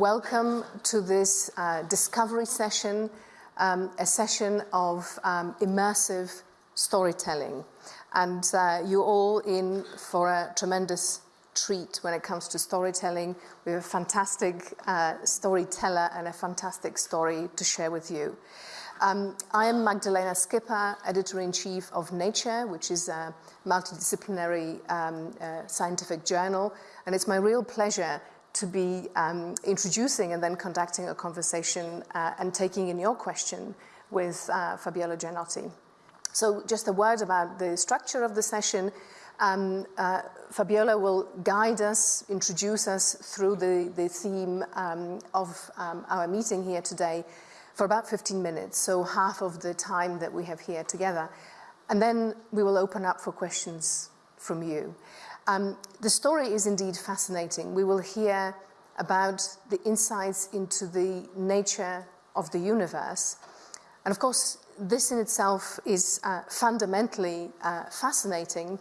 welcome to this uh, discovery session, um, a session of um, immersive storytelling. And uh, you're all in for a tremendous treat when it comes to storytelling. We have a fantastic uh, storyteller and a fantastic story to share with you. Um, I am Magdalena Skipper, editor-in-chief of Nature, which is a multidisciplinary um, uh, scientific journal, and it's my real pleasure to be um, introducing and then conducting a conversation uh, and taking in your question with uh, Fabiola Gianotti. So just a word about the structure of the session. Um, uh, Fabiola will guide us, introduce us through the, the theme um, of um, our meeting here today, for about 15 minutes, so half of the time that we have here together. And then we will open up for questions from you. Um, the story is indeed fascinating. We will hear about the insights into the nature of the universe. And of course, this in itself is uh, fundamentally uh, fascinating.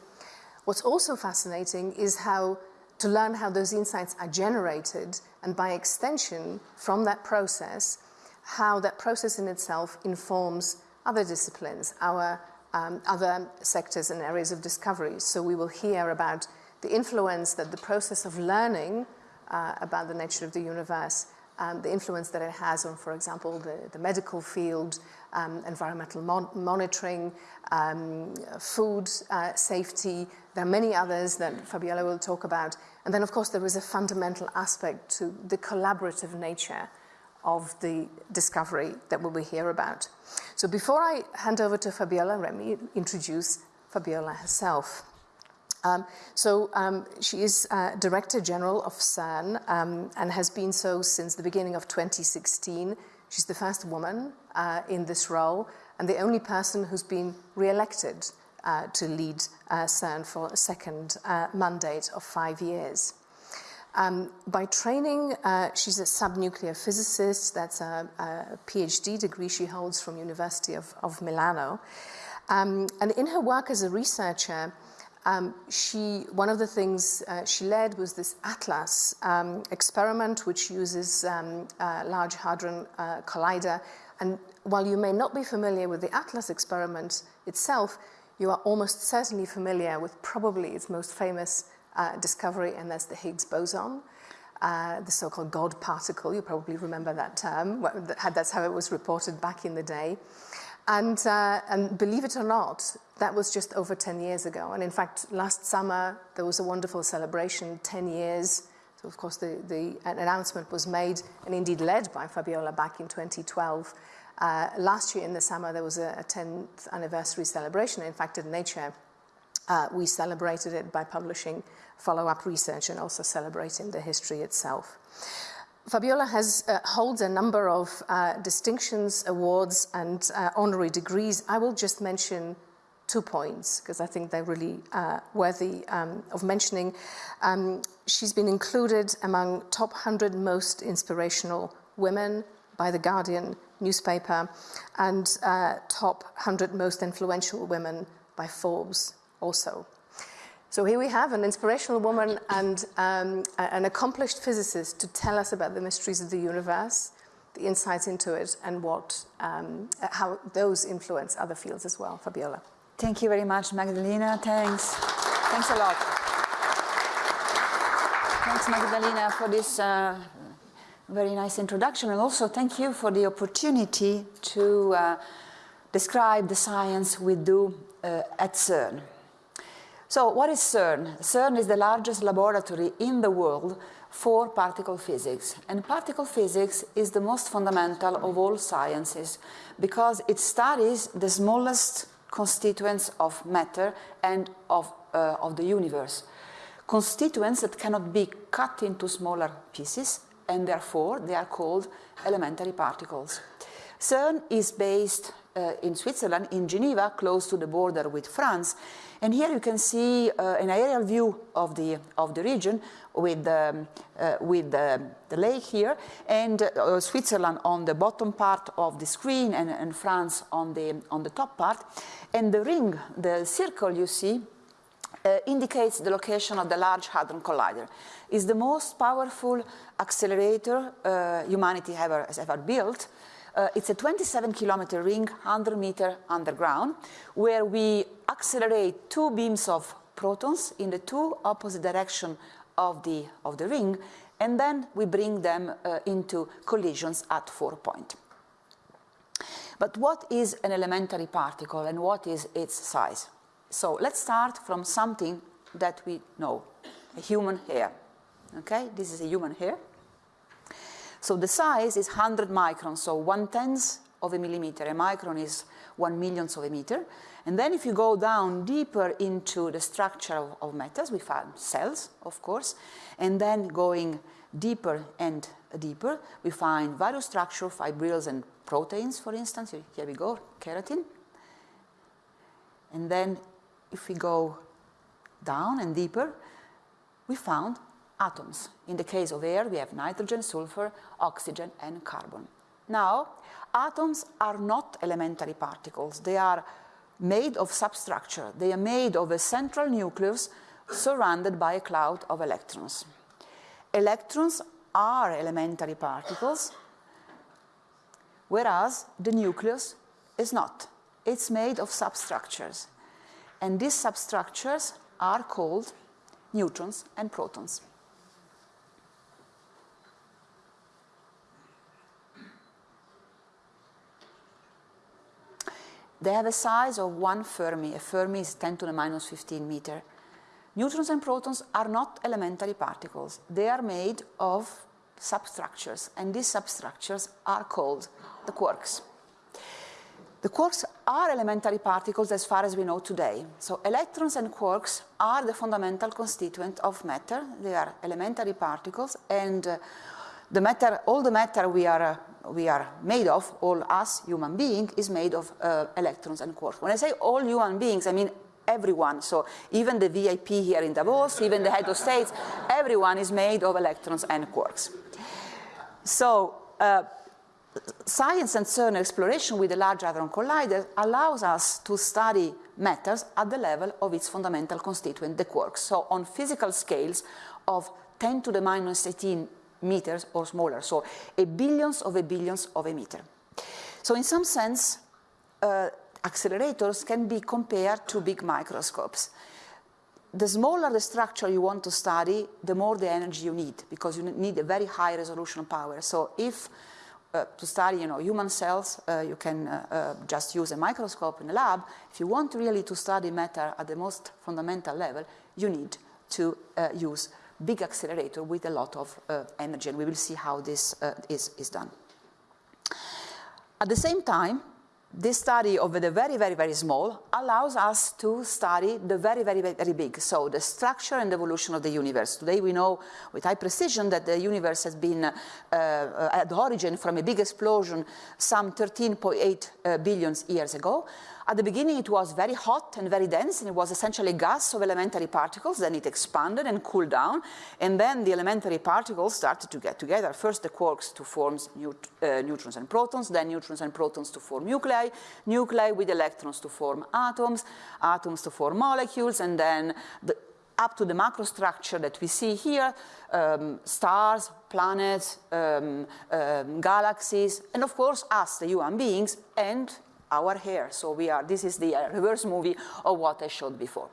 What's also fascinating is how to learn how those insights are generated, and by extension, from that process, how that process in itself informs other disciplines, our um, other sectors and areas of discovery. So we will hear about the influence that the process of learning uh, about the nature of the universe, um, the influence that it has on, for example, the, the medical field, um, environmental mon monitoring, um, food uh, safety. There are many others that Fabiola will talk about. And then, of course, there is a fundamental aspect to the collaborative nature of the discovery that we will hear about. So before I hand over to Fabiola, let me introduce Fabiola herself. Um, so um, she is uh, Director General of CERN um, and has been so since the beginning of 2016. She's the first woman uh, in this role and the only person who's been re-elected uh, to lead uh, CERN for a second uh, mandate of five years. Um, by training, uh, she's a subnuclear physicist. That's a, a, PhD degree she holds from University of, of Milano. Um, and in her work as a researcher, um, she, one of the things uh, she led was this ATLAS um, experiment, which uses um, Large Hadron uh, Collider. And while you may not be familiar with the ATLAS experiment itself, you are almost certainly familiar with probably its most famous uh, discovery, and that's the Higgs boson. Uh, the so-called God particle, you probably remember that term, that's how it was reported back in the day. And, uh, and, believe it or not, that was just over 10 years ago. And in fact, last summer, there was a wonderful celebration, 10 years. So of course, the, the announcement was made and indeed led by Fabiola back in 2012. Uh, last year in the summer, there was a, a 10th anniversary celebration. In fact, at Nature, uh, we celebrated it by publishing follow-up research and also celebrating the history itself. Fabiola has, uh, holds a number of uh, distinctions, awards, and uh, honorary degrees. I will just mention two points because I think they're really uh, worthy um, of mentioning. Um, she's been included among top 100 most inspirational women by The Guardian newspaper and uh, top 100 most influential women by Forbes also. So here we have an inspirational woman and um, an accomplished physicist to tell us about the mysteries of the universe, the insights into it, and what, um, how those influence other fields as well. Fabiola. Thank you very much, Magdalena. Thanks. Thanks a lot. Thanks, Magdalena, for this uh, very nice introduction. And also thank you for the opportunity to uh, describe the science we do uh, at CERN. So what is CERN? CERN is the largest laboratory in the world for particle physics. And particle physics is the most fundamental of all sciences because it studies the smallest constituents of matter and of, uh, of the universe. Constituents that cannot be cut into smaller pieces and therefore they are called elementary particles. CERN is based uh, in Switzerland, in Geneva, close to the border with France. And here you can see uh, an aerial view of the, of the region with, um, uh, with the lake here and uh, Switzerland on the bottom part of the screen and, and France on the, on the top part. And the ring, the circle you see, uh, indicates the location of the Large Hadron Collider. It's the most powerful accelerator uh, humanity ever, has ever built. Uh, it's a 27 kilometer ring, 100 meter underground, where we accelerate two beams of protons in the two opposite direction of the, of the ring, and then we bring them uh, into collisions at four point. But what is an elementary particle and what is its size? So let's start from something that we know, a human hair. Okay, this is a human hair. So the size is 100 microns, so one tenth of a millimeter. A micron is one millionth of a meter. And then if you go down deeper into the structure of, of metals, we find cells, of course. And then going deeper and deeper, we find various structure, fibrils and proteins, for instance. Here we go, keratin. And then if we go down and deeper, we found atoms. In the case of air, we have nitrogen, sulfur, oxygen, and carbon. Now, atoms are not elementary particles. They are made of substructure. They are made of a central nucleus surrounded by a cloud of electrons. Electrons are elementary particles, whereas the nucleus is not. It's made of substructures. And these substructures are called neutrons and protons. They have a size of one Fermi. A Fermi is 10 to the minus 15 meter. Neutrons and protons are not elementary particles. They are made of substructures, and these substructures are called the quarks. The quarks are elementary particles as far as we know today. So electrons and quarks are the fundamental constituent of matter. They are elementary particles and uh, the matter, all the matter we are, uh, we are made of, all us human beings, is made of uh, electrons and quarks. When I say all human beings, I mean everyone. So even the VIP here in Davos, even the head of states, everyone is made of electrons and quarks. So uh, science and CERN exploration with the Large Hadron Collider allows us to study matters at the level of its fundamental constituent, the quarks. So on physical scales of 10 to the minus 18 meters or smaller, so a billions of a billions of a meter. So in some sense, uh, accelerators can be compared to big microscopes. The smaller the structure you want to study, the more the energy you need, because you need a very high resolution power. So if uh, to study you know, human cells, uh, you can uh, uh, just use a microscope in the lab. If you want really to study matter at the most fundamental level, you need to uh, use big accelerator with a lot of uh, energy, and we will see how this is, is done. At the same time, this study of the very, very, very small allows us to study the very, very, very big. So the structure and evolution of the universe. Today we know with high precision that the universe has been uh, uh at the origin from a big explosion some 13.8 uh, billion years ago. At the beginning, it was very hot and very dense, and it was essentially gas of elementary particles. Then it expanded and cooled down, and then the elementary particles started to get together. First, the quarks to form neut uh, neutrons and protons, then neutrons and protons to form nuclei, nuclei with electrons to form atoms, atoms to form molecules, and then the, up to the macrostructure that we see here, um, stars, planets, um, um, galaxies, and of course us, the human beings, and our hair. So we are, this is the uh, reverse movie of what I showed before.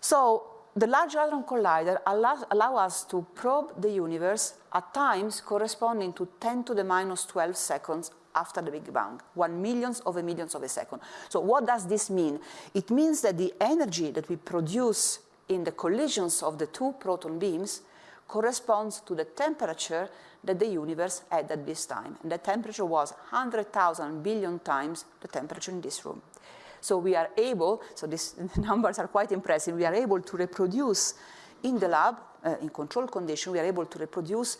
So the Large Hadron Collider allows allow us to probe the universe at times corresponding to 10 to the minus 12 seconds after the Big Bang, one millionth of a millionth of a second. So what does this mean? It means that the energy that we produce in the collisions of the two proton beams corresponds to the temperature that the universe had at this time. And the temperature was 100,000 billion times the temperature in this room. So we are able, so these numbers are quite impressive, we are able to reproduce in the lab, uh, in control condition, we are able to reproduce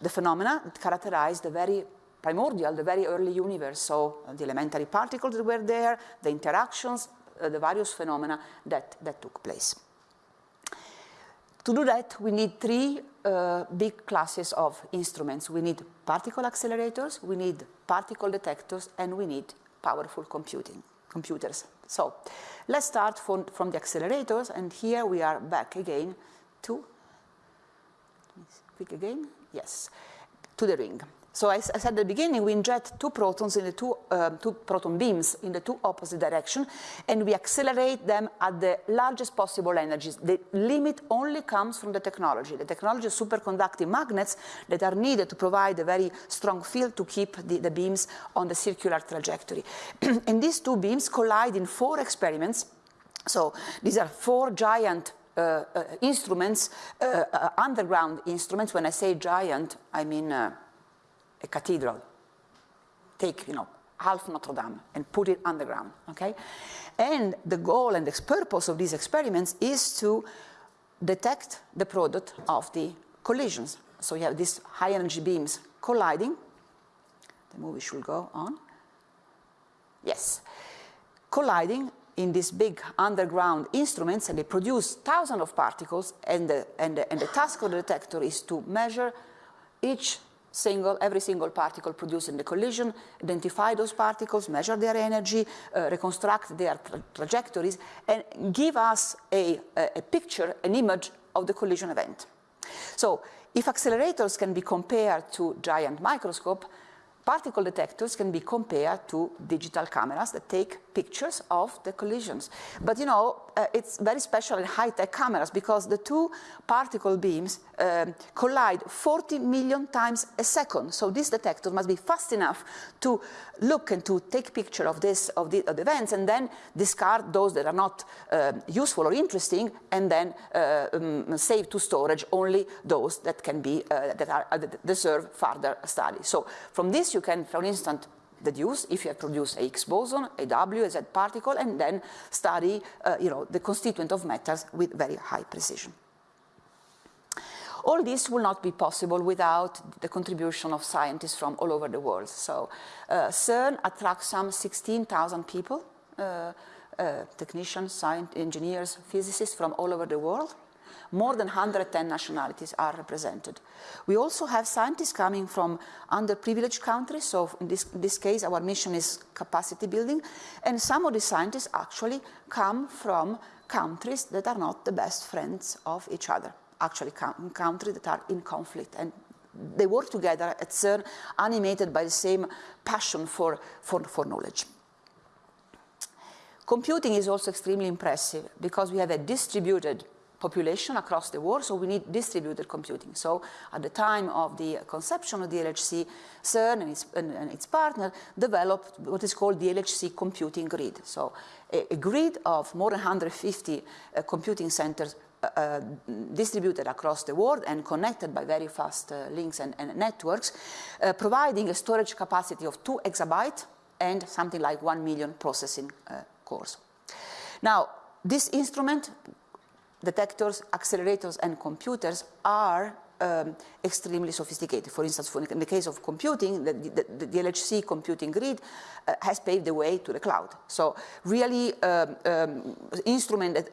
the phenomena that characterize the very primordial, the very early universe. So uh, the elementary particles that were there, the interactions, uh, the various phenomena that, that took place. To do that, we need three uh, big classes of instruments. We need particle accelerators, we need particle detectors, and we need powerful computing. computers. So let's start from, from the accelerators, and here we are back again to, click again, yes, to the ring. So as I said at the beginning, we inject two protons in the two, uh, two proton beams in the two opposite directions, and we accelerate them at the largest possible energies. The limit only comes from the technology. The technology of superconducting magnets that are needed to provide a very strong field to keep the, the beams on the circular trajectory. and these two beams collide in four experiments. So these are four giant uh, uh, instruments, uh, uh underground instruments. When I say giant, I mean uh, a cathedral. Take, you know, half Notre Dame and put it underground, okay? And the goal and the purpose of these experiments is to detect the product of the collisions. So you have these high energy beams colliding. The movie should go on. Yes. Colliding in these big underground instruments and they produce thousands of particles and the, and the, and the task of the detector is to measure each single, every single particle produced in the collision, identify those particles, measure their energy, uh, reconstruct their tra trajectories, and give us a, a, a picture, an image of the collision event. So if accelerators can be compared to giant microscope, particle detectors can be compared to digital cameras that take pictures of the collisions. But you know, uh, it's very special in high-tech cameras because the two particle beams um, collide 40 million times a second. So this detector must be fast enough to look and to take picture of this of the, of the events and then discard those that are not uh, useful or interesting and then uh, um, save to storage only those that can be uh, that are that deserve further study. So from this you can, for instance, deduce if you have produced a Higgs boson, a W, a Z particle, and then study uh, you know, the constituent of metals with very high precision. All this will not be possible without the contribution of scientists from all over the world. So uh, CERN attracts some 16,000 people, uh, uh, technicians, engineers, physicists from all over the world more than 110 nationalities are represented. We also have scientists coming from underprivileged countries, so in this, in this case our mission is capacity building, and some of the scientists actually come from countries that are not the best friends of each other, actually countries that are in conflict and they work together at CERN, animated by the same passion for, for, for knowledge. Computing is also extremely impressive because we have a distributed population across the world, so we need distributed computing. So at the time of the conception of the LHC, CERN and its, and, and its partner developed what is called the LHC computing grid. So a, a grid of more than 150 uh, computing centers uh, uh, distributed across the world and connected by very fast uh, links and, and networks, uh, providing a storage capacity of 2 exabytes and something like 1 million processing uh, cores. Now, this instrument detectors, accelerators, and computers are um, extremely sophisticated. For instance, for in the case of computing, the, the, the LHC computing grid uh, has paved the way to the cloud. So really um, um, instruments that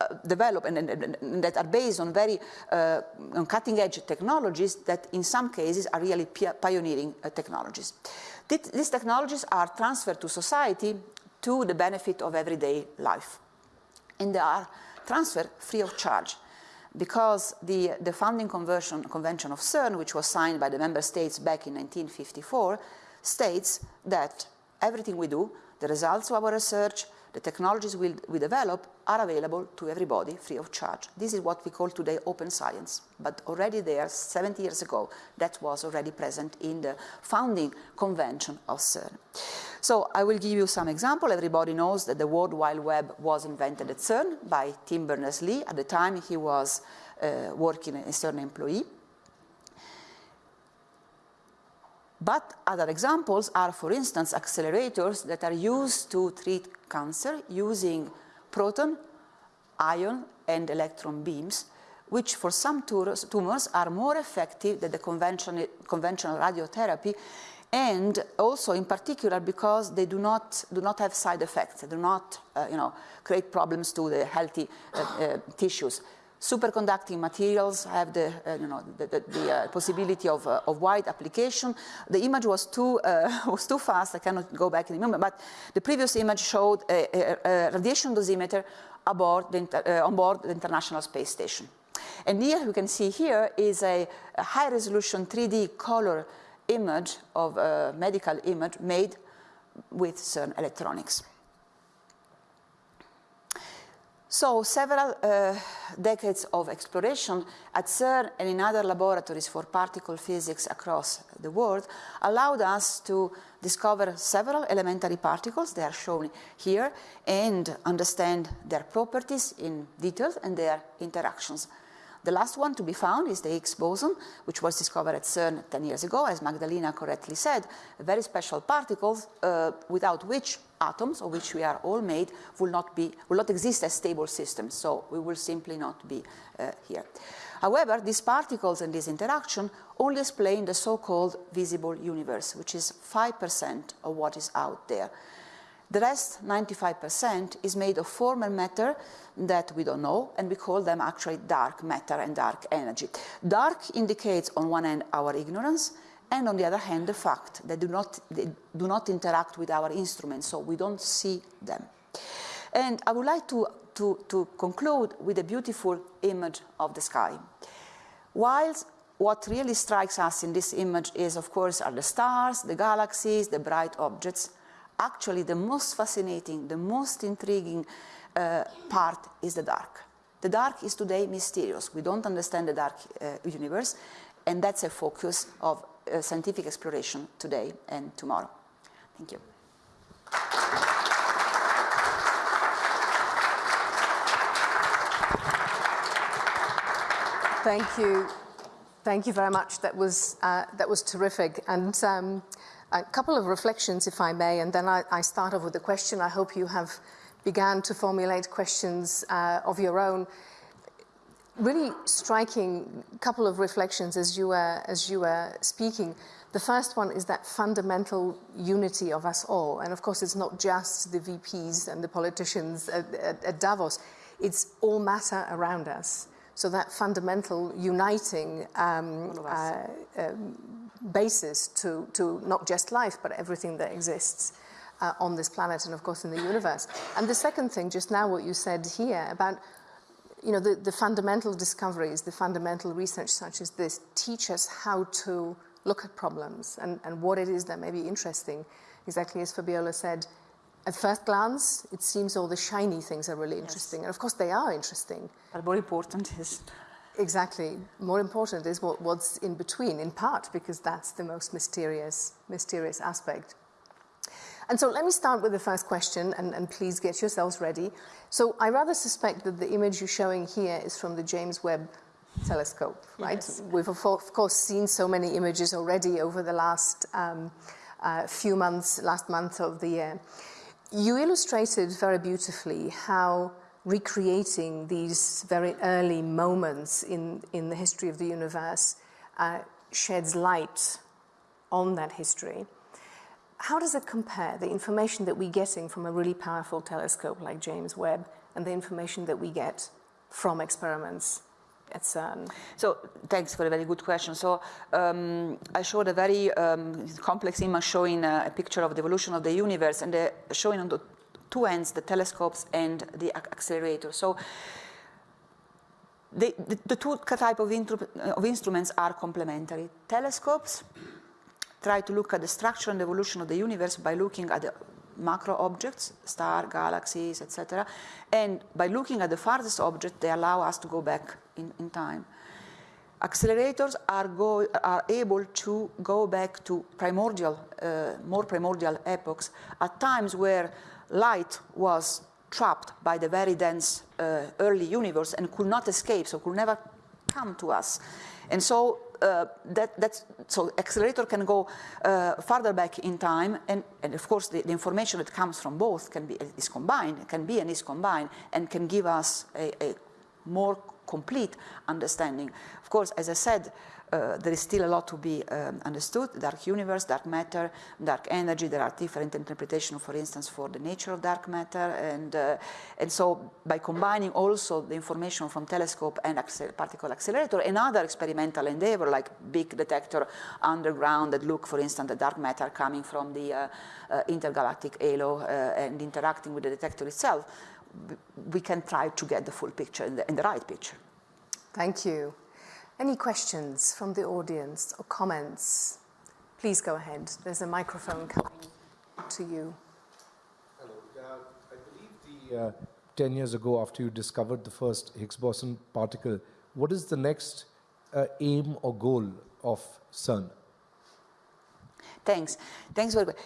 uh, develop and, and, and, that are based on very uh, cutting edge technologies that in some cases are really pioneering uh, technologies. These technologies are transferred to society to the benefit of everyday life. And they are transfer free of charge because the, the founding convention of CERN, which was signed by the member states back in 1954, states that everything we do, the results of our research, the technologies we, we develop are available to everybody free of charge. This is what we call today open science, but already there, 70 years ago, that was already present in the founding convention of CERN. So I will give you some example. Everybody knows that the World Wide Web was invented at CERN by Tim Berners-Lee. At the time, he was uh, working as a CERN employee. But other examples are, for instance, accelerators that are used to treat cancer using proton, ion, and electron beams, which for some tumors are more effective than the conventional, conventional radiotherapy, and also in particular because they do not, do not have side effects, they do not uh, you know, create problems to the healthy uh, uh, tissues. Superconducting materials have the, uh, you know, the, the, the uh, possibility of, uh, of wide application. The image was too, uh, was too fast, I cannot go back in a moment, but the previous image showed a, a, a radiation dosimeter aboard the, on board the International Space Station. And here you can see here is a, a high resolution 3D color image of a medical image made with CERN electronics. So several uh, decades of exploration at CERN and in other laboratories for particle physics across the world allowed us to discover several elementary particles, they are shown here, and understand their properties in detail and their interactions. The last one to be found is the Higgs boson, which was discovered at CERN 10 years ago, as Magdalena correctly said, very special particles uh, without which atoms, of which we are all made, will not, be, will not exist as stable systems, so we will simply not be uh, here. However, these particles and this interaction only explain the so-called visible universe, which is 5% of what is out there. The rest, 95%, is made of formal matter that we don't know, and we call them actually dark matter and dark energy. Dark indicates, on one hand, our ignorance, and on the other hand, the fact that do not, they do not interact with our instruments, so we don't see them. And I would like to, to, to conclude with a beautiful image of the sky. Whilst what really strikes us in this image is, of course, are the stars, the galaxies, the bright objects, actually the most fascinating, the most intriguing uh, part is the dark. The dark is today mysterious. We don't understand the dark uh, universe, and that's a focus of uh, scientific exploration today and tomorrow. Thank you. Thank you. Thank you very much. That was, uh, that was terrific. And um, a couple of reflections, if I may, and then I, I, start off with a question. I hope you have began to formulate questions uh, of your own. Really striking couple of reflections as you were, as you were speaking. The first one is that fundamental unity of us all. And of course, it's not just the VPs and the politicians at, at, at Davos. It's all matter around us. So that fundamental uniting um, uh, um, basis to, to not just life, but everything that exists uh, on this planet and, of course, in the universe. And the second thing, just now what you said here about you know, the, the fundamental discoveries, the fundamental research such as this teach us how to look at problems and, and what it is that may be interesting. Exactly as Fabiola said, at first glance, it seems all the shiny things are really interesting. Yes. And of course, they are interesting. But more important is Exactly. More important is what, what's in between, in part, because that's the most mysterious, mysterious aspect. And so let me start with the first question, and, and, please get yourselves ready. So I rather suspect that the image you're showing here is from the James Webb telescope, right? Yes. We've of course seen so many images already over the last um, uh, few months, last month of the year. You illustrated very beautifully how recreating these very early moments in, in the history of the universe uh, sheds light on that history. How does it compare, the information that we're getting from a really powerful telescope like James Webb and the information that we get from experiments at CERN? So thanks for a very good question. So um, I showed a very um, complex image showing a, a, picture of the evolution of the universe and the, showing on the two ends, the telescopes and the accelerator. So the, the, the two type of, of instruments are complementary. Telescopes try to look at the structure and evolution of the universe by looking at the macro objects, star, galaxies, etc. And by looking at the farthest object, they allow us to go back in, in time. Accelerators are, go, are, able to go back to primordial, uh, more primordial epochs at times where light was trapped by the very dense uh, early universe and could not escape, so could never come to us. And so uh, that, that's, so accelerator can go uh, farther back in time, and, and of course the, the, information that comes from both can be is combined, can be and is combined, and can give us a, a more complete understanding. Of course, as I said, uh, there is still a lot to be um, understood. Dark universe, dark matter, dark energy. There are different interpretations, for instance, for the nature of dark matter. And, uh, and so by combining also the information from telescope and accel particle accelerator, another experimental endeavor like big detector underground that look, for instance, the dark matter coming from the uh, uh intergalactic halo uh, and interacting with the detector itself, we can try to get the full picture and the, and the right picture. Thank you. Any questions from the audience or comments? Please go ahead. There's a microphone coming to you. Hello. Uh, I believe the uh, 10 years ago after you discovered the first Higgs boson particle, what is the next uh, aim or goal of CERN? Thanks. Thanks very much.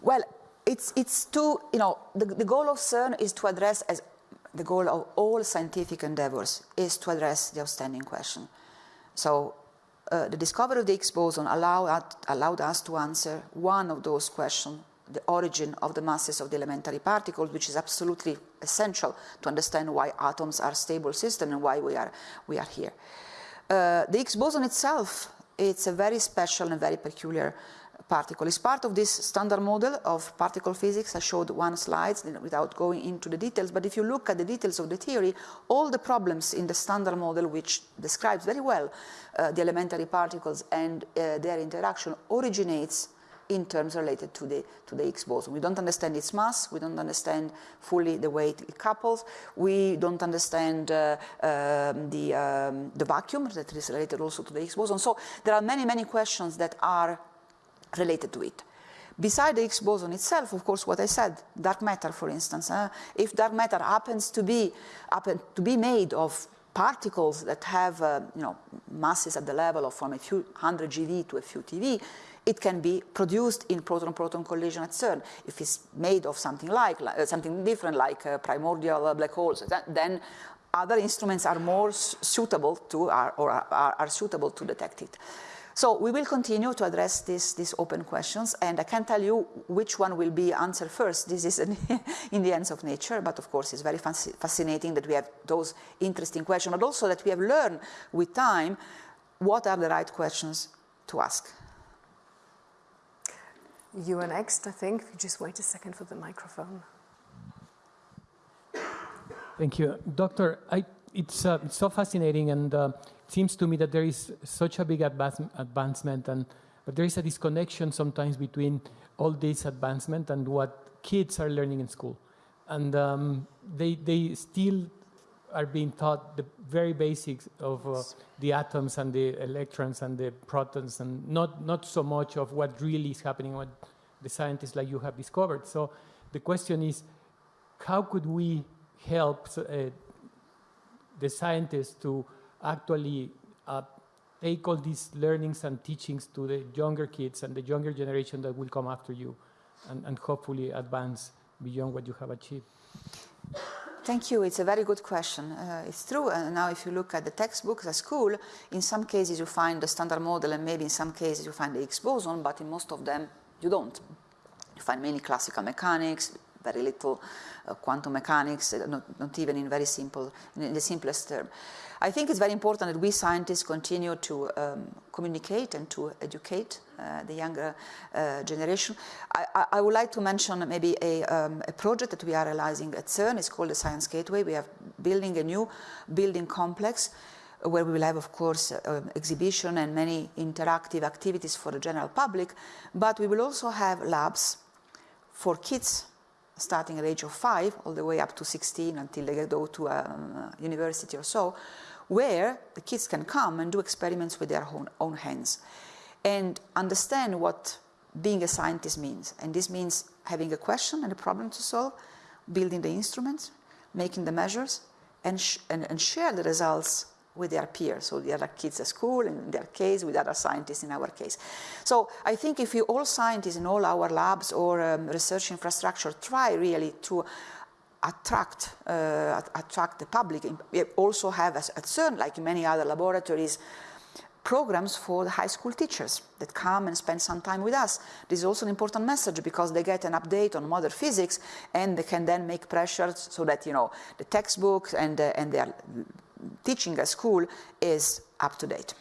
Well, it's, it's to, you know, the, the goal of CERN is to address, as the goal of all scientific endeavors, is to address the outstanding question. So uh, the discovery of the Higgs boson allowed, allowed us to answer one of those questions, the origin of the masses of the elementary particles, which is absolutely essential to understand why atoms are stable systems and why we are, we are here. Uh, the Higgs boson itself, it's a very special and very peculiar particle. It's part of this standard model of particle physics. I showed one slide without going into the details, but if you look at the details of the theory, all the problems in the standard model, which describes very well uh, the elementary particles and uh, their interaction, originates in terms related to the, to the Higgs boson. We don't understand its mass, we don't understand fully the way it couples, we don't understand uh, um, the, um, the vacuum that is related also to the Higgs boson. So there are many, many questions that are related to it. Beside the Higgs boson itself, of course, what I said, dark matter, for instance, uh, if dark matter happens to be, happen to be made of particles that have uh, you know, masses at the level of from a few hundred GeV to a few TeV, it can be produced in proton-proton collision at CERN. If it's made of something like, uh, something different like uh, primordial uh, black holes, then other instruments are more suitable to, are, or are, are suitable to detect it. So we will continue to address this, these open questions, and I can't tell you which one will be answered first. This is in the hands of nature, but of course it's very fascinating that we have those interesting questions, but also that we have learned with time what are the right questions to ask. You are next, I think. If you just wait a second for the microphone. Thank you. Doctor, I, it's, uh, it's so fascinating and uh, seems to me that there is such a big advance, advancement, and but there is a disconnection sometimes between all this advancement and what kids are learning in school, and um, they they still are being taught the very basics of uh, the atoms and the electrons and the protons, and not not so much of what really is happening, what the scientists like you have discovered. So the question is, how could we help uh, the scientists to actually uh, take all these learnings and teachings to the younger kids and the younger generation that will come after you and, and hopefully advance beyond what you have achieved? Thank you. It's a very good question. Uh, it's true. Uh, now, if you look at the textbooks at school, in some cases you find the standard model, and maybe in some cases you find the Higgs boson, but in most of them you don't. You find mainly classical mechanics, very little uh, quantum mechanics, uh, not, not, even in very simple, in the simplest term. I think it's very important that we scientists continue to um, communicate and to educate uh, the younger uh, generation. I, I, would like to mention maybe a, um, a, project that we are realizing at CERN. It's called the Science Gateway. We are building a new building complex where we will have, of course, uh, exhibition and many interactive activities for the general public, but we will also have labs for kids starting at age of five all the way up to 16 until they go to a um, university or so, where the kids can come and do experiments with their own, own hands and understand what being a scientist means. And this means having a question and a problem to solve, building the instruments, making the measures, and, sh and, and share the results with their peers, so the other kids at school, in their case, with other scientists in our case. So I think if you all scientists in all our labs or um, research infrastructure try really to attract, uh, attract the public, we also have at CERN, like many other laboratories, programs for the high school teachers that come and spend some time with us. This is also an important message because they get an update on modern physics and they can then make pressures so that, you know, the textbooks and, uh, and their teaching at school is up to date.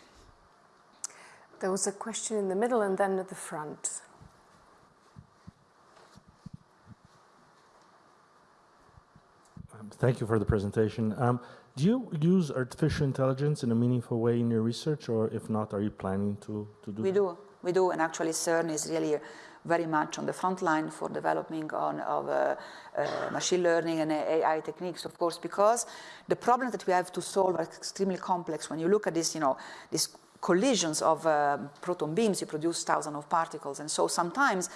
There was a question in the middle and then at the front. Um, thank you for the presentation. Um, do you use artificial intelligence in a meaningful way in your research, or if not, are you planning to, to do We that? do, we do, and actually CERN is really very much on the front line for developing on of uh, uh, machine learning and AI techniques, of course, because the problems that we have to solve are extremely complex. When you look at this, you know, these collisions of uh, proton beams, you produce thousands of particles, and so sometimes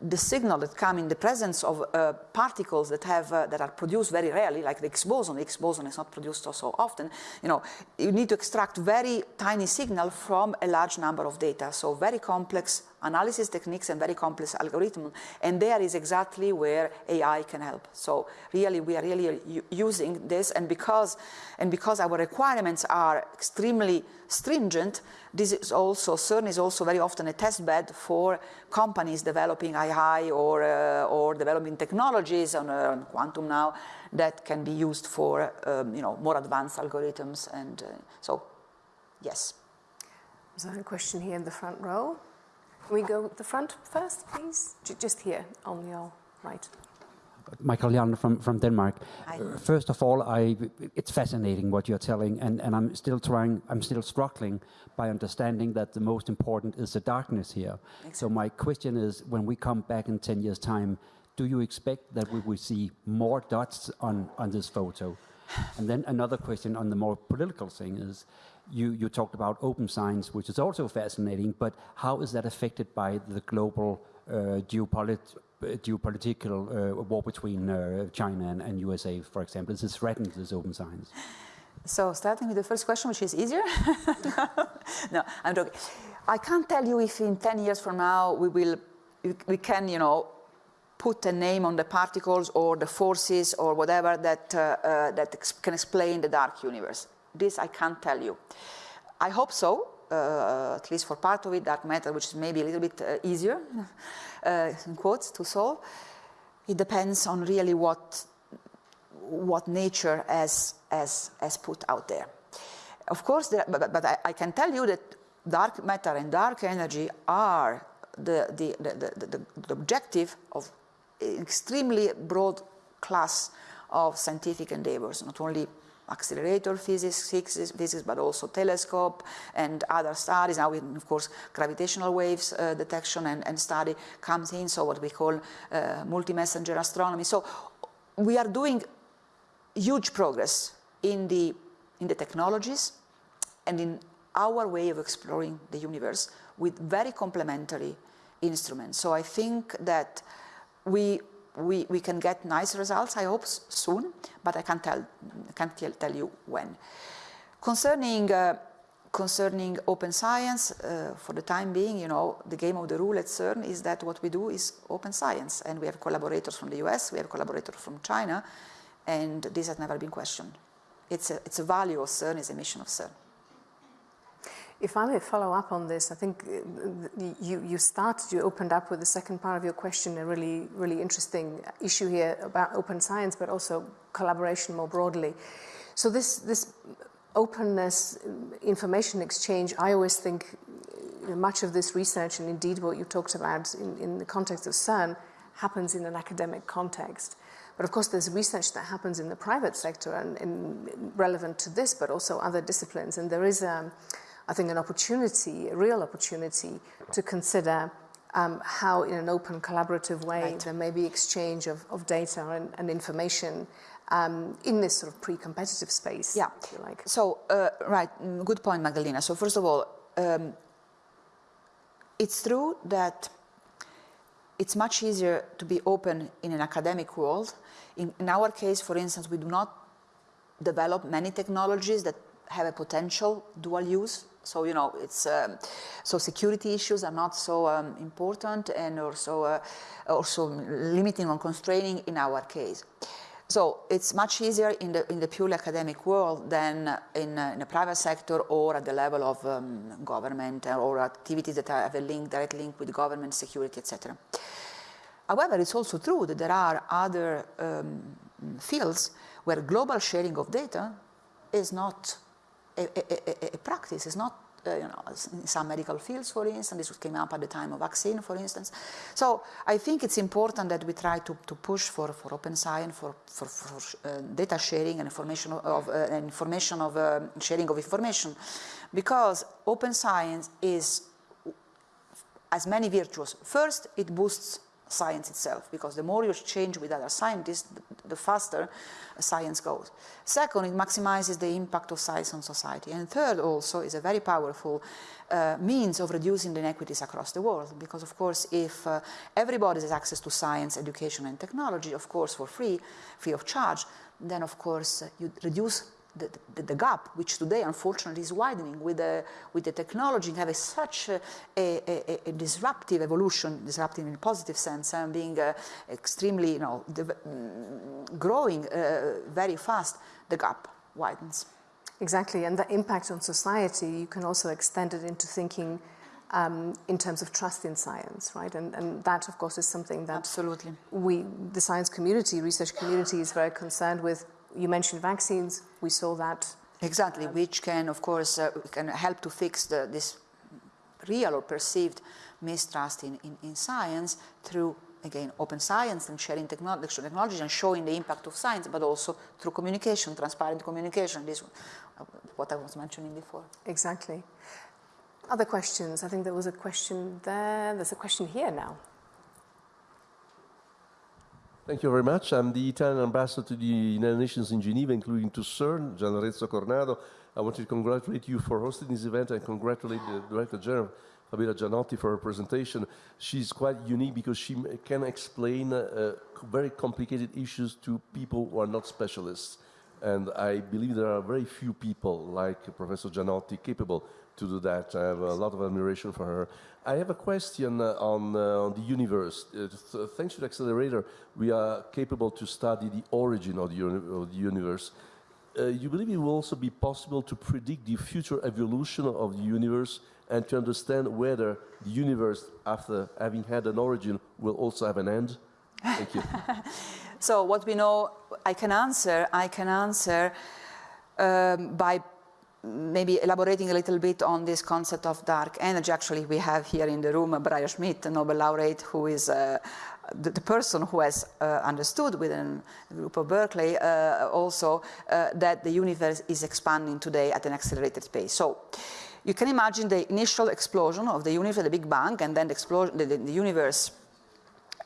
the signal that come in the presence of uh, particles that have uh, that are produced very rarely, like the Higgs boson. The Higgs boson is not produced so often. You know, you need to extract very tiny signal from a large number of data. So very complex analysis techniques and very complex algorithms. And there is exactly where AI can help. So really, we are really using this, and because and because our requirements are extremely stringent, this is also CERN is also very often a test bed for companies developing AI or uh, or developing technologies on, uh, on, quantum now that can be used for um, you know more advanced algorithms. And uh, so, yes. Is there a question here in the front row? Can we go the front first, please? J just here on your right. Michael Jan from, from Denmark. Uh, first of all, I, it's fascinating what you're telling, and, and I'm still trying, I'm still struggling by understanding that the most important is the darkness here. Exactly. So my question is, when we come back in 10 years' time, do you expect that we will see more dots on, on this photo? And then another question on the more political thing is, you, you talked about open science, which is also fascinating, but how is that affected by the global uh, geopolit geopolitical uh, war between uh, China and, and, USA, for example? Is it threatened, this open science? So starting with the first question, which is easier. no, I'm joking. I can't tell you if in 10 years from now we will, we can, you know, put a name on the particles or the forces or whatever that, uh, uh, that can explain the dark universe. This I can't tell you. I hope so, uh, at least for part of it, dark matter, which is maybe a little bit uh, easier, uh, in quotes, to solve. It depends on really what, what nature has, has, has put out there. Of course, there, but, but I, I, can tell you that dark matter and dark energy are the, the, the, the, the objective of extremely broad class of scientific endeavors, not only accelerator physics, physics, but also telescope and other studies. Now, of course, gravitational waves uh, detection and, and, study comes in, so what we call uh, multi-messenger astronomy. So we are doing huge progress in the, in the technologies and in our way of exploring the universe with very complementary instruments. So I think that we we, we can get nice results, I hope, soon, but I can't tell, can't tell you when. Concerning, uh, concerning open science, uh, for the time being, you know, the game of the rule at CERN is that what we do is open science, and we have collaborators from the US, we have collaborators from China, and this has never been questioned. It's a, it's a value of CERN, it's a mission of CERN. If I may follow up on this, I think uh, you, you started, you opened up with the second part of your question, a really, really interesting issue here about open science, but also collaboration more broadly. So this, this openness, information exchange, I always think much of this research, and indeed what you talked about in, in the context of CERN, happens in an academic context. But of course, there's research that happens in the private sector and, and relevant to this, but also other disciplines. And there is a, um, I think, an opportunity, a real opportunity to consider um, how in an open collaborative way right. there may be exchange of, of data and, and information um, in this sort of pre-competitive space, yeah. if you like. So, uh, right, mm, good point, Magdalena. So first of all, um, it's true that it's much easier to be open in an academic world. In, in our case, for instance, we do not develop many technologies that have a potential dual use so, you know, it's, um, so security issues are not so um, important and also, uh, also limiting or constraining in our case. So it's much easier in the, in the purely academic world than in, uh, in the private sector or at the level of um, government or activities that have a link, direct link with government, security, etc. However, it's also true that there are other um, fields where global sharing of data is not a, a, a, practice, it's not uh, you know, in some medical fields, for instance, this came up at the time of vaccine, for instance. So I think it's important that we try to, to push for, for open science, for, for, for uh, data sharing and information of, uh, information of uh, sharing of information, because open science is as many virtues. First, it boosts science itself, because the more you exchange with other scientists, the faster science goes. Second, it maximizes the impact of science on society. And third also is a very powerful uh, means of reducing the inequities across the world. Because of course, if uh, everybody has access to science, education and technology, of course for free, free of charge, then of course you reduce the, the, the, gap, which today unfortunately is widening with the, with the technology having such a, a, a, a, disruptive evolution, disruptive in a positive sense, and being uh, extremely, you know, mm, growing uh, very fast, the gap widens. Exactly, and the impact on society, you can also extend it into thinking um, in terms of trust in science, right? And, and that, of course, is something that absolutely we, the science community, research community, is very concerned with you mentioned vaccines. We saw that. Exactly, which can, of course, uh, can help to fix the, this real or perceived mistrust in, in, in, science through, again, open science and sharing technology, technologies and showing the impact of science, but also through communication, transparent communication. This uh, what I was mentioning before. Exactly. Other questions? I think there was a question there. There's a question here now. Thank you very much. I'm the Italian ambassador to the United Nations in Geneva, including to CERN, Gian Lorenzo Cornado. I want to congratulate you for hosting this event and congratulate the Director General, Fabiola Gianotti, for her presentation. She's quite unique because she can explain uh, very complicated issues to people who are not specialists. And I believe there are very few people like Professor Gianotti capable to do that. I have a lot of admiration for her. I have a question uh, on, uh, on, the universe. Uh, th thanks to the accelerator, we are capable to study the origin of the, of the universe. Uh, you believe it will also be possible to predict the future evolution of the universe and to understand whether the universe, after having had an origin, will also have an end? Thank you. so what we know, I can answer, I can answer um, by maybe elaborating a little bit on this concept of dark energy. Actually, we have here in the room Brian Schmidt, a Nobel laureate, who is uh, the, the, person who has uh, understood within the group of Berkeley uh, also uh, that the universe is expanding today at an accelerated pace. So you can imagine the initial explosion of the universe, the Big Bang, and then the, explosion, the, the universe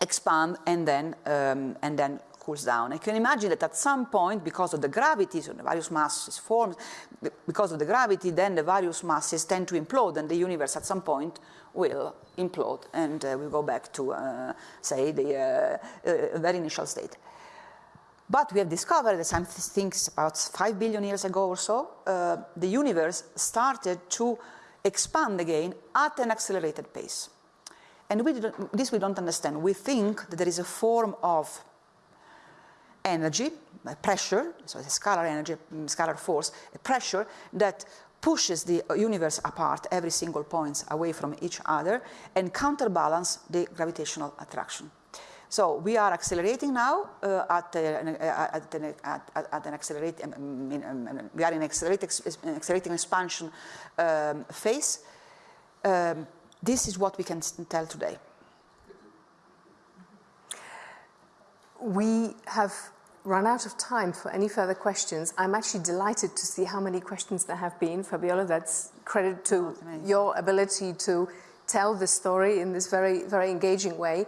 expand and then, um, and then cools down. I can imagine that at some point, because of the gravity, so the various masses form, because of the gravity, then the various masses tend to implode, and the universe at some point will implode, and uh, we'll go back to, uh, say, the uh, uh very initial state. But we have discovered that some things about 5 billion years ago or so, uh, the universe started to expand again at an accelerated pace. And we this we don't understand. We think that there is a form of energy, pressure, so it's a scalar energy, mm, scalar force, a pressure that pushes the universe apart, every single points away from each other, and counterbalance the gravitational attraction. So we are accelerating now uh, at, uh, at, an, at, at, an accelerate, um, um, we are in accelerating expansion um, phase. Um, this is what we can tell today. We have run out of time for any further questions. I'm actually delighted to see how many questions there have been. Fabiola, that's credit to oh, your ability to tell the story in this very, very engaging way.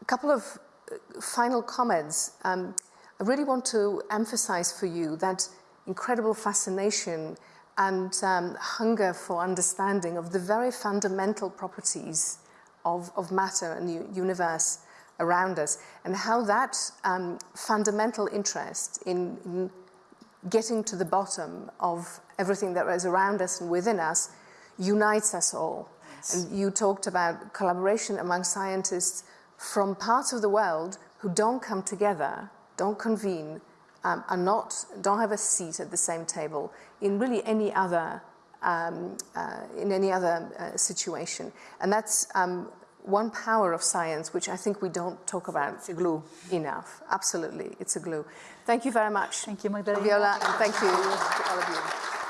A couple of uh, final comments. Um, I really want to emphasize for you that incredible fascination and um, hunger for understanding of the very fundamental properties of, of matter and the universe around us and how that um, fundamental interest in, in, getting to the bottom of everything that is around us and within us unites us all. Yes. And you talked about collaboration among scientists from parts of the world who don't come together, don't convene, um, are not, don't have a seat at the same table in really any other, um, uh, in any other uh, situation. And that's um, one power of science, which I think we don't talk about It's a glue. enough. Absolutely, it's a glue. Thank you very much. Thank you, Magdalena. Viola, and thank you to all of you.